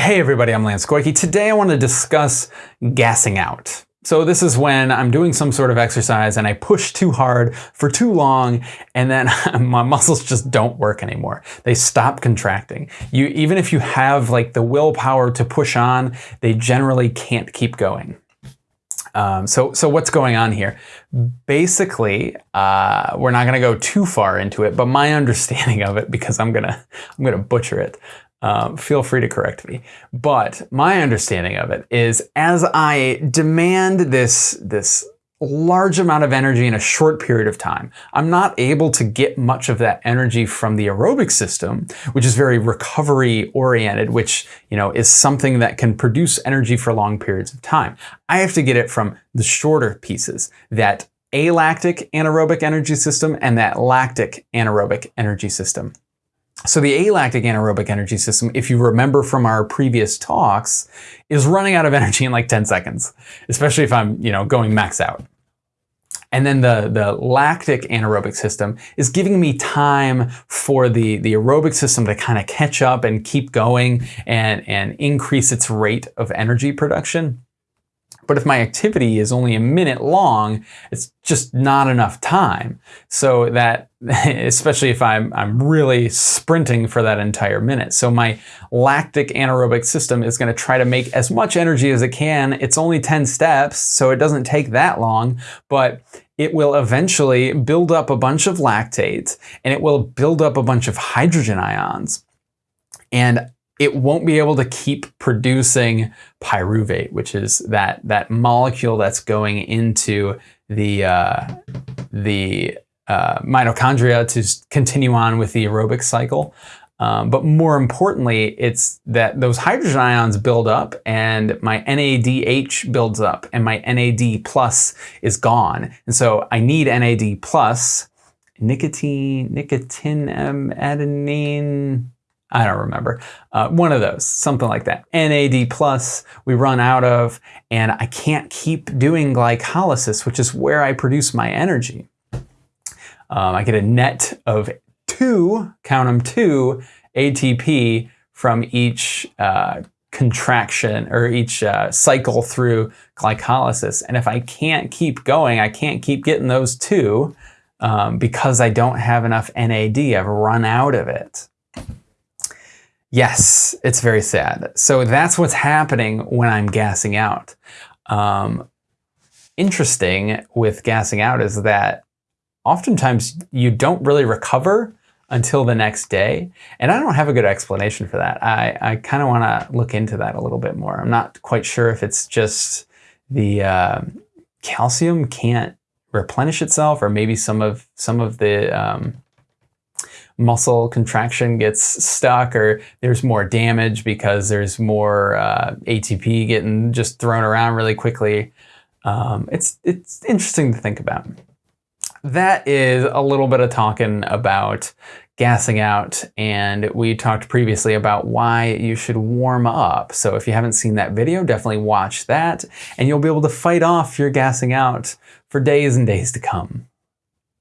Hey everybody, I'm Lance Koike. Today I want to discuss gassing out. So this is when I'm doing some sort of exercise and I push too hard for too long and then my muscles just don't work anymore. They stop contracting. You Even if you have like the willpower to push on, they generally can't keep going. Um, so, so what's going on here? Basically, uh, we're not going to go too far into it, but my understanding of it, because I'm gonna I'm gonna butcher it, um, feel free to correct me. But my understanding of it is as I demand this, this large amount of energy in a short period of time, I'm not able to get much of that energy from the aerobic system, which is very recovery oriented, which, you know, is something that can produce energy for long periods of time. I have to get it from the shorter pieces, that alactic anaerobic energy system and that lactic anaerobic energy system. So the alactic anaerobic energy system, if you remember from our previous talks, is running out of energy in like 10 seconds, especially if I'm, you know, going max out. And then the, the lactic anaerobic system is giving me time for the, the aerobic system to kind of catch up and keep going and, and increase its rate of energy production. But if my activity is only a minute long, it's just not enough time. So that, especially if I'm, I'm really sprinting for that entire minute. So my lactic anaerobic system is gonna try to make as much energy as it can. It's only 10 steps, so it doesn't take that long, but it will eventually build up a bunch of lactate and it will build up a bunch of hydrogen ions. And it won't be able to keep producing pyruvate, which is that, that molecule that's going into the, uh, the uh, mitochondria to continue on with the aerobic cycle. Um, but more importantly, it's that those hydrogen ions build up and my NADH builds up and my NAD plus is gone. And so I need NAD plus, nicotine, nicotine, adenine, I don't remember. Uh, one of those, something like that. NAD plus we run out of, and I can't keep doing glycolysis, which is where I produce my energy. Um, I get a net of two, count them two, ATP from each uh, contraction or each uh, cycle through glycolysis. And if I can't keep going, I can't keep getting those two um, because I don't have enough NAD. I've run out of it. Yes, it's very sad. So that's what's happening when I'm gassing out. Um, interesting with gassing out is that oftentimes you don't really recover until the next day. And I don't have a good explanation for that. I, I kind of want to look into that a little bit more. I'm not quite sure if it's just the uh, calcium can't replenish itself or maybe some of some of the um, muscle contraction gets stuck or there's more damage because there's more uh, ATP getting just thrown around really quickly. Um, it's, it's interesting to think about. That is a little bit of talking about gassing out and we talked previously about why you should warm up. So if you haven't seen that video, definitely watch that and you'll be able to fight off your gassing out for days and days to come.